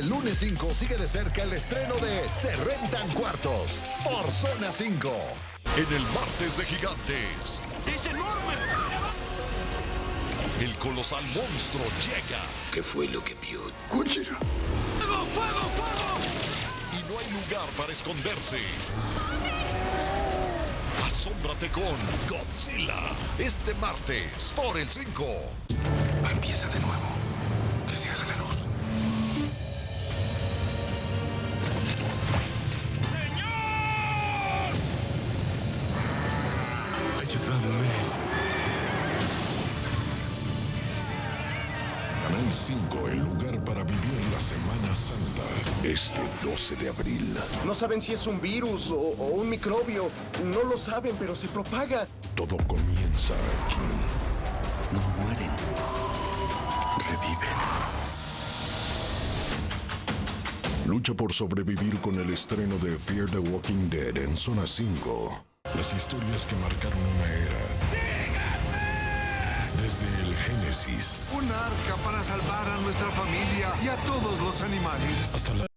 el lunes 5 sigue de cerca el estreno de Se Rentan Cuartos por Zona 5. En el martes de gigantes. ¡Es enorme! El colosal monstruo llega. ¿Qué fue lo que vio? Godzilla. ¡Fuego, fuego, fuego! Y no hay lugar para esconderse. Asómbrate con Godzilla. Este martes por el 5. Ayúdame. Canal 5, el lugar para vivir la Semana Santa. Este 12 de abril. No saben si es un virus o, o un microbio. No lo saben, pero se propaga. Todo comienza aquí. No mueren. Reviven. Lucha por sobrevivir con el estreno de Fear the Walking Dead en Zona 5. Las historias que marcaron una era. Desde el Génesis Un arca para salvar a nuestra familia y a todos los animales. hasta la